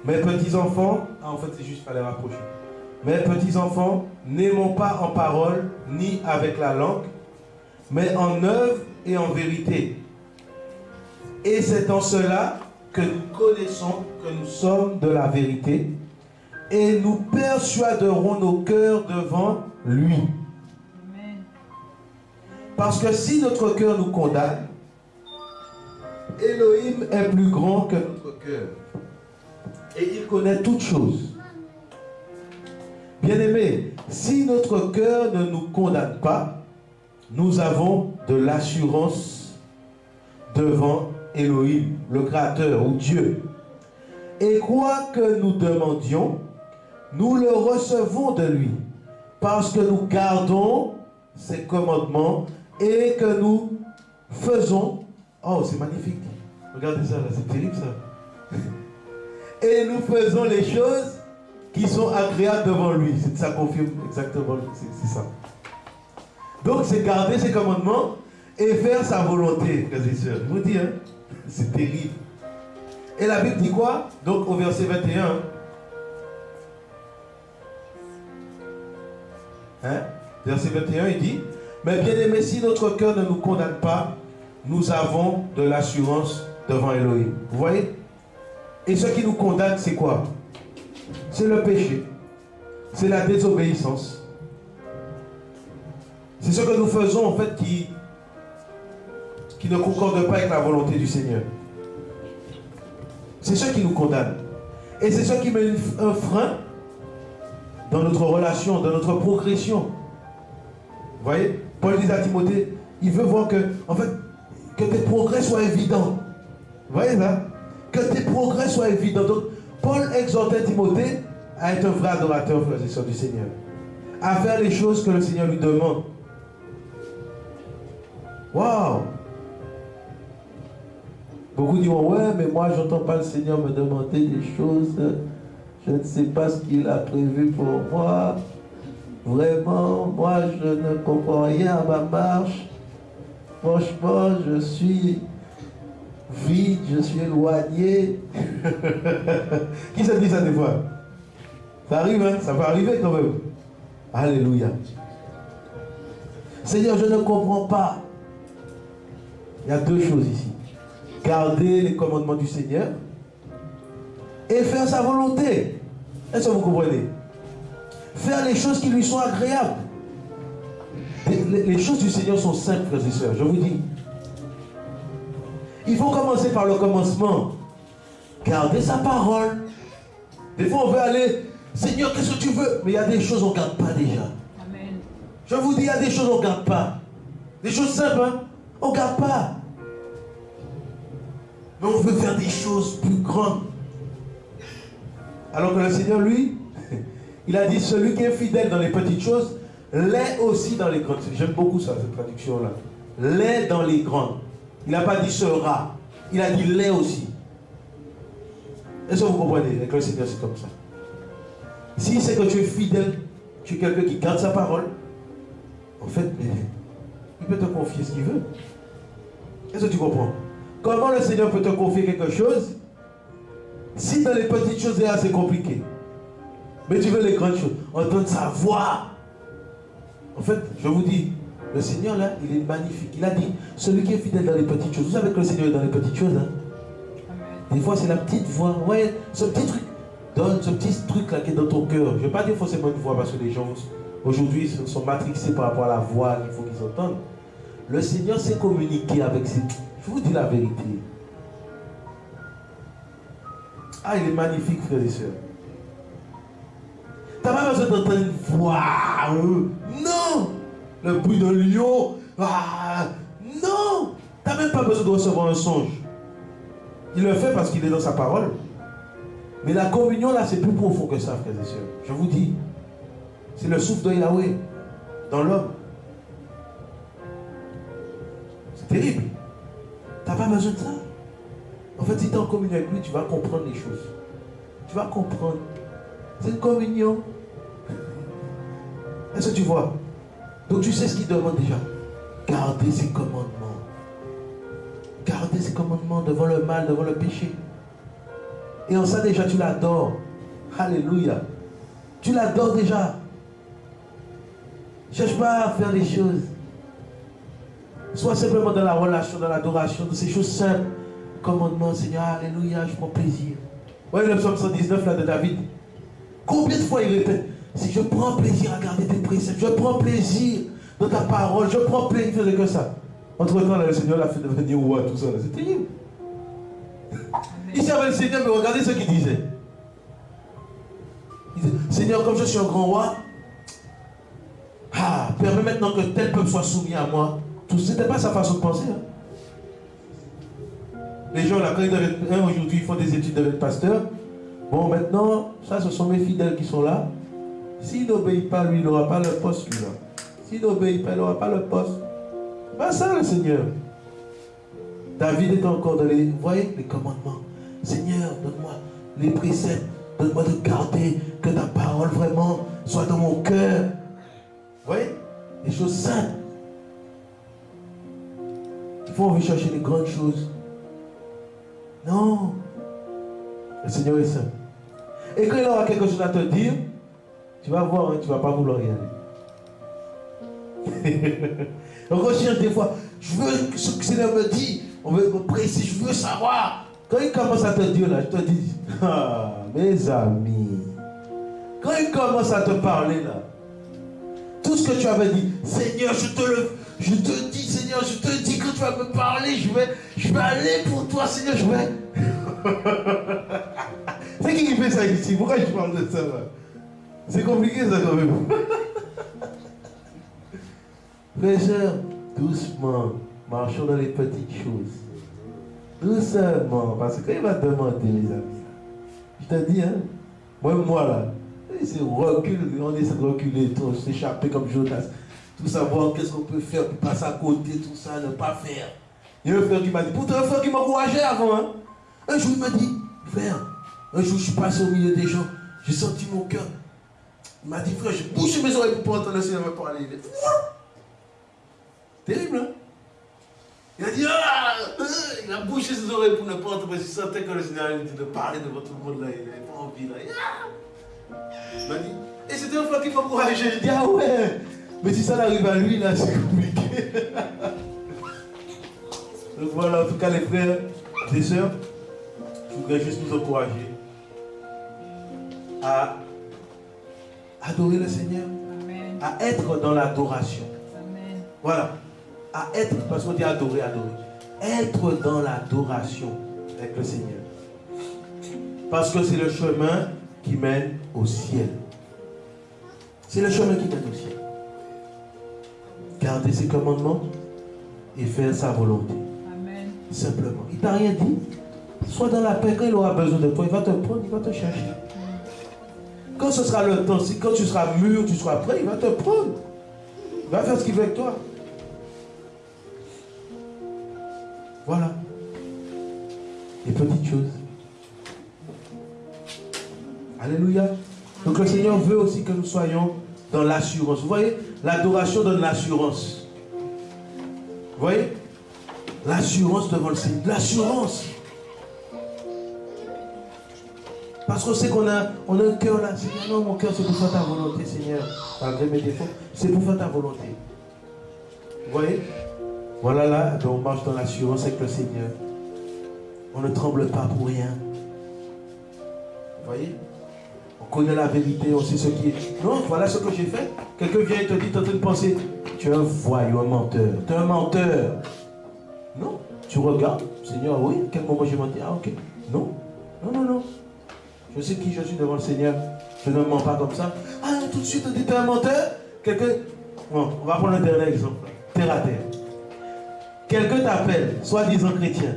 Speaker 1: Mes petits-enfants, ah, en fait, c'est juste, fallait rapprocher. Mes petits-enfants, n'aimons pas en parole ni avec la langue, mais en œuvre et en vérité. Et c'est en cela que nous connaissons que nous sommes de la vérité et nous persuaderons nos cœurs devant lui. Parce que si notre cœur nous condamne, Elohim est plus grand que notre cœur. Et il connaît toutes choses. Bien-aimés, si notre cœur ne nous condamne pas, nous avons de l'assurance devant Elohim, le Créateur ou Dieu. Et quoi que nous demandions, nous le recevons de lui, parce que nous gardons ses commandements et que nous faisons... Oh, c'est magnifique. Regardez ça, c'est terrible ça. Et nous faisons les choses qui sont agréables devant lui. Ça confirme exactement, c'est ça. Donc c'est garder ses commandements et faire sa volonté, frères et sœurs. Je vous dis, hein, c'est terrible. Et la Bible dit quoi? Donc au verset 21. Hein? Verset 21, il dit, mais bien aimé, si notre cœur ne nous condamne pas, nous avons de l'assurance devant Elohim. Vous voyez? Et ce qui nous condamne, c'est quoi? C'est le péché. C'est la désobéissance. C'est ce que nous faisons en fait qui, qui ne concorde pas avec la volonté du Seigneur. C'est ce qui nous condamne. Et c'est ce qui met un frein dans notre relation, dans notre progression. Vous voyez? Paul dit à Timothée, il veut voir que, en fait, que tes progrès soient évidents. Vous voyez là Que tes progrès soient évidents. Donc, Paul exhortait Timothée à être un vrai adorateur, frères et sœurs du Seigneur. À faire les choses que le Seigneur lui demande. Waouh Beaucoup diront, ouais, mais moi, j'entends pas le Seigneur me demander des choses. Je ne sais pas ce qu'il a prévu pour moi. Vraiment, moi, je ne comprends rien à ma marche. Franchement, je suis vide, je suis éloigné. Qui se dit ça des fois? Ça arrive, hein? Ça va arriver quand même. Alléluia. Seigneur, je ne comprends pas. Il y a deux choses ici. Garder les commandements du Seigneur et faire sa volonté. Est-ce que vous comprenez? Faire les choses qui lui sont agréables. Les, les choses du Seigneur sont simples, frères et sœurs, je vous dis. Il faut commencer par le commencement. Garder sa parole. Des fois, on veut aller, Seigneur, qu'est-ce que tu veux? Mais il y a des choses qu'on ne garde pas déjà.
Speaker 2: Amen.
Speaker 1: Je vous dis, il y a des choses qu'on ne garde pas. Des choses simples, hein? on ne garde pas. Mais on veut faire des choses plus grandes. Alors que le Seigneur, lui, il a dit, celui qui est fidèle dans les petites choses, l'est aussi dans les grandes. J'aime beaucoup ça, cette traduction-là. L'est dans les grandes. Il n'a pas dit sera. Il a dit l'est aussi. Est-ce que vous comprenez? Avec le Seigneur, c'est comme ça. Si c'est que tu es fidèle, tu es quelqu'un qui garde sa parole, en fait, il peut te confier ce qu'il veut. Est-ce que tu comprends? Comment le Seigneur peut te confier quelque chose? Si dans les petites choses, c'est compliqué Mais tu veux les grandes choses. Entendre sa voix. En fait, je vous dis, le Seigneur là, il est magnifique. Il a dit, celui qui est fidèle dans les petites choses. Vous savez que le Seigneur est dans les petites choses. Hein? Des fois, c'est la petite voix. Ouais, ce petit truc. Donne ce petit truc là qui est dans ton cœur. Je ne vais pas dire forcément une voix parce que les gens aujourd'hui sont matrixés par rapport à la voix qu'il faut qu'ils entendent. Le Seigneur sait communiquer avec ses. Je vous dis la vérité. Ah, il est magnifique, frères et sœurs. Tu n'as pas besoin d'entendre une voix. Euh, non Le bruit d'un lion. Ah, non Tu n'as même pas besoin de recevoir un songe. Il le fait parce qu'il est dans sa parole. Mais la communion, là, c'est plus profond que ça, frères et sœurs. Je vous dis. C'est le souffle de Yahweh dans l'homme. C'est terrible. Tu pas besoin de ça? En fait, si tu es en communion avec lui, tu vas comprendre les choses. Tu vas comprendre. C'est une communion. Est-ce que tu vois? Donc tu sais ce qu'il demande déjà? Gardez ses commandements. Gardez ses commandements devant le mal, devant le péché. Et en ça déjà, tu l'adores. Alléluia. Tu l'adores déjà. Cherche pas à faire des choses. Sois simplement dans la relation, dans l'adoration, de ces choses simples commandement, Seigneur, Alléluia, je prends plaisir. Voyez le psaume 119 là de David. Combien de fois il répète? Si je prends plaisir à garder tes préceptes, je prends plaisir dans ta parole, je prends plaisir, que ça. Entre-temps, le Seigneur l'a fait devenir roi, tout ça. C'est terrible. Il servait le Seigneur, mais regardez ce qu'il disait. Il disait, Seigneur, comme je suis un grand roi, ah, permets maintenant que tel peuple soit soumis à moi. Ce n'était pas sa façon de penser. Hein. Les gens, là, quand ils deviennent, aujourd'hui, ils font des études de pasteur. Bon, maintenant, ça, ce sont mes fidèles qui sont là. S'il n'obéit pas, lui, il n'aura pas le poste, lui, là. S'il n'obéit pas, il n'aura pas le poste. Pas ça, le Seigneur. David est encore dans les, voyez, les commandements. Seigneur, donne-moi les préceptes. Donne-moi de garder que ta parole vraiment soit dans mon cœur. Vous voyez? Les choses simples. Il faut envie chercher les grandes choses. Non. Le Seigneur est saint. Et quand il aura quelque chose à te dire, tu vas voir, hein, tu ne vas pas vouloir y aller. recherche des fois, je veux ce que Seigneur me dit, on veut me préciser, je veux savoir. Quand il commence à te dire là, je te dis, ah, mes amis, quand il commence à te parler là, tout ce que tu avais dit, Seigneur, je te le, je te dis, Seigneur, je te dis que tu vas me parler, je vais, je vais aller pour toi, Seigneur, je vais. C'est qui qui fait ça ici? Pourquoi je parle de ça C'est compliqué ça quand même. Frère, doucement, marchons dans les petites choses. Doucement, parce que quand il va demander, les amis, je te dis, hein, moi, moi là, c'est recul, on essaie de reculer, s'échapper comme Jonas tout savoir qu'est-ce qu'on peut faire pour passer à côté, tout ça, ne pas faire. Il y a un frère qui m'a dit, pourtant un frère qui m'encourageait avant. Hein. Un jour il m'a dit, frère, un jour je suis passé au milieu des gens, j'ai senti mon cœur. Il m'a dit, frère, j'ai bouché mes oreilles pour entendre le Seigneur parler. Terrible, hein Il a dit, ah euh, Il a bouché ses oreilles pour ne pas entendre, parce qu'il sentait que le Seigneur allait de parler devant tout le monde là. Il n'avait pas envie là. Il m'a dit, et c'était un frère qui m'encourageait. J'ai dit, ah ouais mais si ça arrive à lui, là, c'est compliqué. Donc voilà, en tout cas, les frères et sœurs, je voudrais juste nous encourager à adorer le Seigneur, à être dans l'adoration. Voilà, à être, parce qu'on dit adorer, adorer. Être dans l'adoration avec le Seigneur. Parce que c'est le chemin qui mène au ciel. C'est le chemin qui mène au ciel garder ses commandements et faire sa volonté. Amen. Simplement. Il t'a rien dit. Sois dans la paix. Quand il aura besoin de toi, il va te prendre, il va te chercher. Quand ce sera le temps, quand tu seras mûr, tu seras prêt, il va te prendre. Il va faire ce qu'il veut avec toi. Voilà. Les petites choses. Alléluia. Donc le Seigneur veut aussi que nous soyons dans l'assurance. Vous voyez, l'adoration donne l'assurance. Vous voyez? L'assurance devant le Seigneur. L'assurance. Parce qu'on sait qu'on a, on a un cœur là. Seigneur, non, mon cœur, c'est pour faire ta volonté, Seigneur. Malgré mes défauts, c'est pour faire ta volonté. Vous voyez? Voilà là, on marche dans l'assurance avec le Seigneur. On ne tremble pas pour rien. Vous voyez? On connaît la vérité, on sait ce qui est. Non, voilà ce que j'ai fait. Quelqu'un vient et te dit, en train de penser, tu es un voyou, un menteur. Tu es un menteur. Non, tu regardes, Seigneur, oui, quel moment j'ai menti? Ah, ok. Non, non, non, non. Je sais qui je suis devant le Seigneur. Je ne mens pas comme ça. Ah, tout de suite, on dit, tu es un menteur Quelqu'un. Bon, on va prendre un dernier exemple. Terre à terre. Quelqu'un t'appelle, soi-disant chrétien.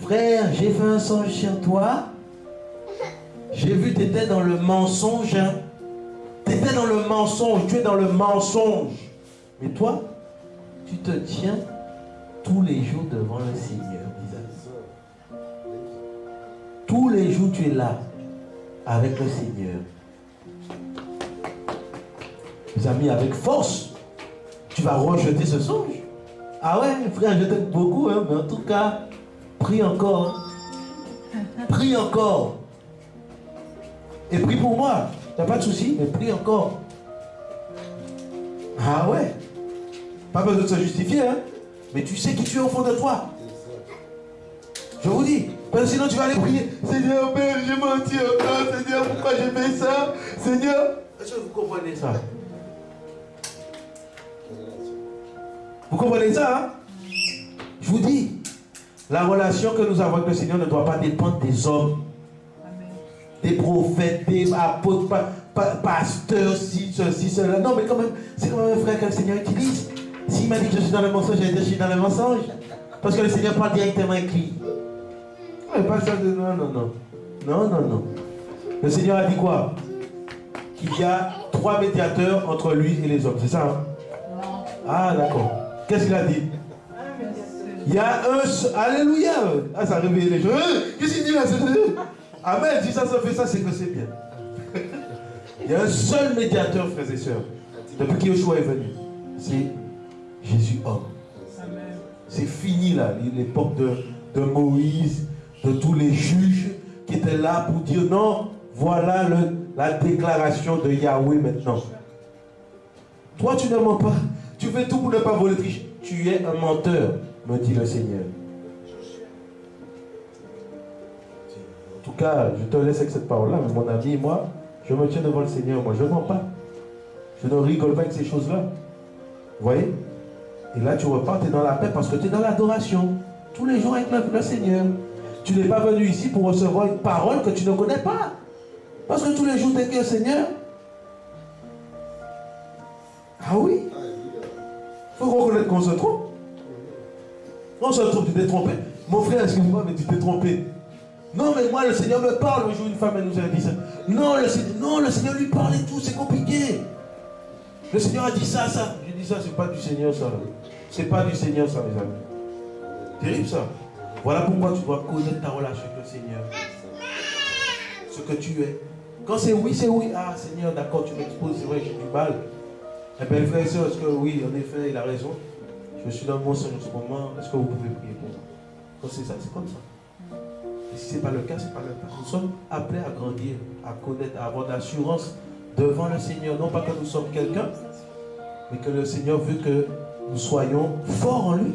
Speaker 1: Frère, j'ai fait un songe sur toi. J'ai vu tu étais dans le mensonge. Hein. Tu étais dans le mensonge. Tu es dans le mensonge. Mais toi, tu te tiens tous les jours devant le Seigneur, Tous les jours, tu es là avec le Seigneur. Mes amis, avec force, tu vas rejeter ce songe. Ah ouais, frère, je t'aime beaucoup, hein, mais en tout cas, prie encore. Prie encore. Et prie pour moi. T'as pas de souci, mais prie encore. Ah ouais. Pas besoin de se justifier, hein. Mais tu sais qui tu es au fond de toi. Je vous dis. Parce que sinon tu vas aller prier. Seigneur, Père, j'ai menti encore. Seigneur, pourquoi j'ai fait ça? Seigneur. Est-ce que vous comprenez ça? Vous comprenez ça hein? Je vous dis, la relation que nous avons avec le Seigneur ne doit pas dépendre des hommes, des prophètes, des apôtres, pasteurs, si, ceci, cela. Non, mais quand même, c'est quand même un frère que le Seigneur utilise. S'il m'a dit que je suis dans le mensonge, j'ai dit que je suis dans le mensonge. Parce que le Seigneur parle directement lui. Pas ça de non, non, non. Non, non, non. Le Seigneur a dit quoi? Qu'il y a trois médiateurs entre lui et les hommes. C'est ça hein? Ah, d'accord. Qu'est-ce qu'il a dit? Il y a un seul. Alléluia Ah, ça a réveillé les gens. Qu'est-ce qu'il dit là Amen. Si ça se fait ça, c'est que c'est bien. Il y a un seul médiateur, frères et sœurs. Depuis que Yeshua est venu. C'est Jésus homme. C'est fini là, l'époque de, Moïse, de tous les juges qui étaient là pour dire non, voilà la déclaration de Yahweh maintenant. Toi, tu ne mens pas. Tu fais tout pour ne pas voler tricher. Tu es un menteur, me dit le Seigneur. En tout cas, je te laisse avec cette parole-là, mais mon ami, moi, je me tiens devant le Seigneur. Moi, je ne mens pas. Je ne rigole pas avec ces choses-là. Vous voyez? Et là, tu repars, tu es dans la paix parce que tu es dans l'adoration. Tous les jours avec le, Seigneur. Tu n'es pas venu ici pour recevoir une parole que tu ne connais pas. Parce que tous les jours, tu es Seigneur? Ah oui? Il faut reconnaître qu'on se trompe. On se trompe, tu t'es trompé. Mon frère, excuse-moi, mais tu t'es trompé. Non, mais moi, le Seigneur me parle. Un jour, une femme, elle nous a dit ça. Non, le Seigneur, non, le Seigneur lui parle et tout, c'est compliqué. Le Seigneur a dit ça, ça. J'ai dit ça, c'est pas du Seigneur, ça. C'est pas du Seigneur, ça, mes amis. Terrible, ça. Voilà pourquoi tu dois connaître ta relation avec le Seigneur. Ce que tu es. Quand c'est oui, c'est oui. Ah, Seigneur, d'accord, tu m'exposes, c'est vrai, j'ai du mal. Eh bien, frère et soeur, est-ce que oui, en effet, il a raison? Je suis dans mon Seigneur en ce moment. Est-ce que vous pouvez prier pour moi? Quand c'est ça, c'est comme ça. Et si ce n'est pas le cas, ce n'est pas le cas. Nous sommes appelés à grandir, à connaître, à avoir l'assurance devant le Seigneur. Non pas que nous sommes quelqu'un, mais que le Seigneur veut que nous soyons forts en lui.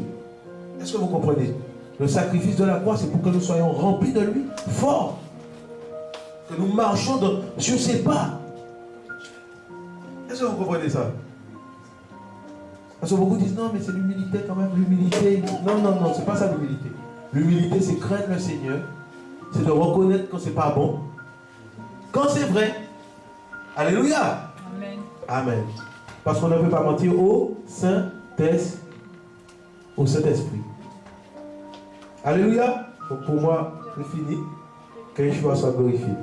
Speaker 1: Est-ce que vous comprenez? Le sacrifice de la croix, c'est pour que nous soyons remplis de lui, forts. Que nous marchions sur ses pas. Est-ce que vous comprenez ça? Parce que beaucoup disent non, mais c'est l'humilité quand même, l'humilité. Non, non, non, c'est pas ça l'humilité. L'humilité, c'est craindre le Seigneur, c'est de reconnaître quand c'est pas bon. Quand c'est vrai, Alléluia. Amen. Amen. Parce qu'on ne peut pas mentir au Saint-Esprit. Au Saint-Esprit. Alléluia. pour moi, c'est fini. Que Yeshua soit glorifié.